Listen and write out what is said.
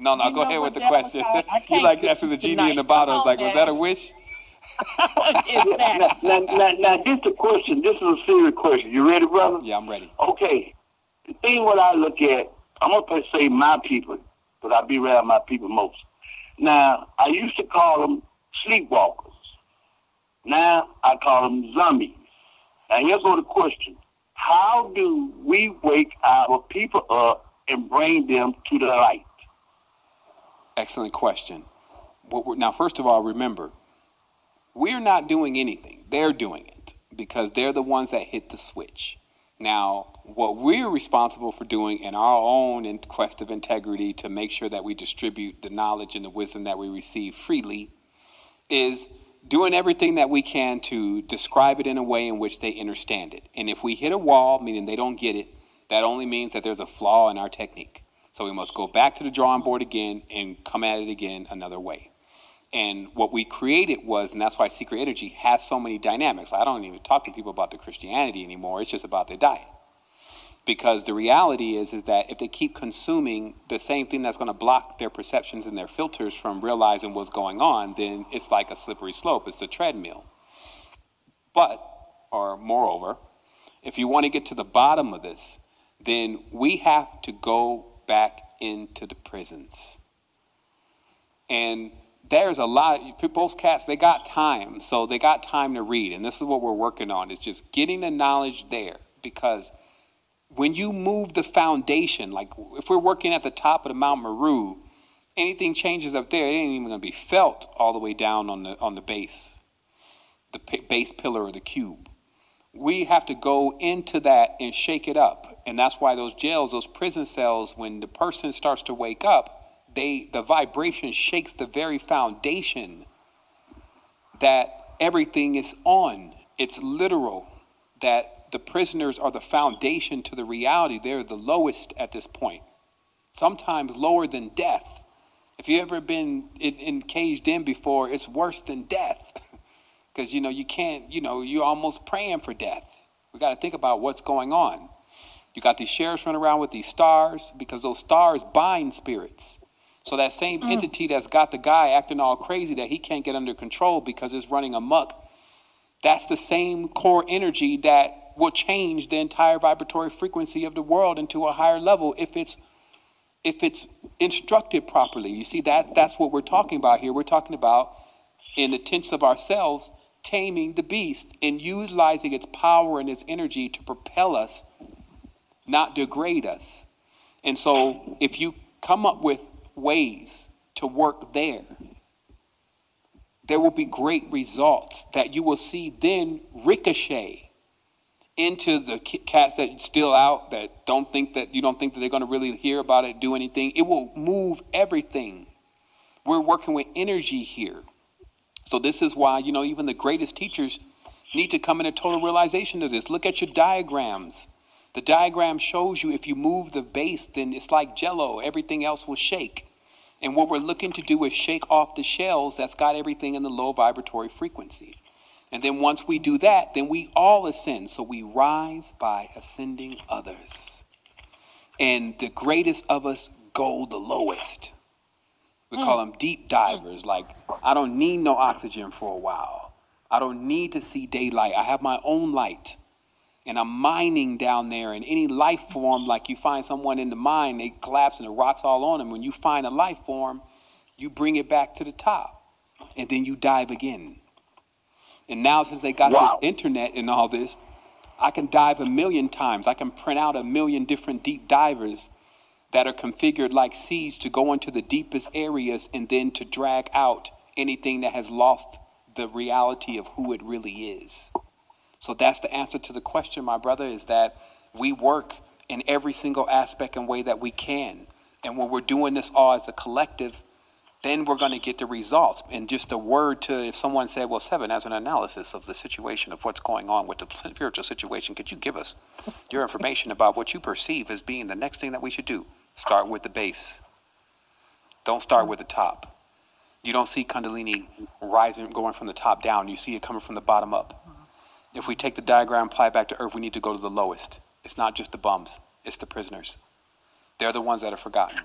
No, no, You go ahead with the that was question. all- I you like asking the genie in the bottle. It's like, on was that a wish? exactly. now, now, now, now, this is a question. This is a serious question. You ready, brother? Yeah, I'm ready. Okay. The thing what I look at, I'm gonna say my people, but I be around my people most. Now, I used to call them sleepwalkers. Now I call them zombies. Now here's go the question: How do we wake our people up and bring them to the light? Excellent question. Now, first of all, remember, we're not doing anything. They're doing it because they're the ones that hit the switch. Now, what we're responsible for doing in our own in quest of integrity to make sure that we distribute the knowledge and the wisdom that we receive freely is doing everything that we can to describe it in a way in which they understand it. And if we hit a wall, meaning they don't get it, that only means that there's a flaw in our technique. So we must go back to the drawing board again and come at it again another way. And what we created was, and that's why Secret Energy has so many dynamics. I don't even talk to people about the Christianity anymore. It's just about their diet. Because the reality is, is that if they keep consuming the same thing that's going to block their perceptions and their filters from realizing what's going on, then it's like a slippery slope. It's a treadmill. But, or moreover, if you want to get to the bottom of this, then we have to go back into the prisons. And there's a lot most cats they got time so they got time to read and this is what we're working on is just getting the knowledge there because when you move the foundation like if we're working at the top of the mount meru anything changes up there it ain't even going to be felt all the way down on the on the base the base pillar or the cube we have to go into that and shake it up. And that's why those jails those prison cells when the person starts to wake up they the vibration shakes the very foundation that everything is on. It's literal that the prisoners are the foundation to the reality. They're the lowest at this point sometimes lower than death. If you've ever been in, in caged in before it's worse than death because you know you can't you know you're almost praying for death we got to think about what's going on you got these sheriffs running around with these stars because those stars bind spirits so that same mm. entity that's got the guy acting all crazy that he can't get under control because it's running amok, that's the same core energy that will change the entire vibratory frequency of the world into a higher level if it's if it's instructed properly. You see that that's what we're talking about here. We're talking about in the tense of ourselves taming the beast and utilizing its power and its energy to propel us, not degrade us. And so if you come up with ways to work there, there will be great results that you will see then ricochet into the cats that still out that don't think that you don't think that they're going to really hear about it do anything. It will move everything. We're working with energy here so this is why you know even the greatest teachers need to come in a total realization of this look at your diagrams the diagram shows you if you move the base then it's like jello everything else will shake and what we're looking to do is shake off the shells that's got everything in the low vibratory frequency. And then once we do that, then we all ascend. So we rise by ascending others. And the greatest of us go the lowest. We hmm. call them deep divers. Like, I don't need no oxygen for a while. I don't need to see daylight. I have my own light and I'm mining down there. And any life form, like you find someone in the mine, they collapse and the rocks all on them. When you find a life form, you bring it back to the top, and then you dive again. And now, since they got Wow. this internet and all this, I can dive a million times. I can print out a million different deep divers that are configured like seas to go into the deepest areas and then to drag out anything that has lost the reality of who it really is. So that's the answer to the question, my brother, is that we work in every single aspect and way that we can. And when we're doing this all as a collective, then we're going to get the results. And just a word to if someone said, well, Seven, as an analysis of the situation of what's going on with the spiritual situation, could you give us your information about what you perceive as being the next thing that we should do? Start with the base. Don't start with the top. You don't see Kundalini rising, going from the top down. You see it coming from the bottom up. If we take the diagram, and apply it back to Earth, we need to go to the lowest. It's not just the bums, it's the prisoners. They're the ones that are forgotten.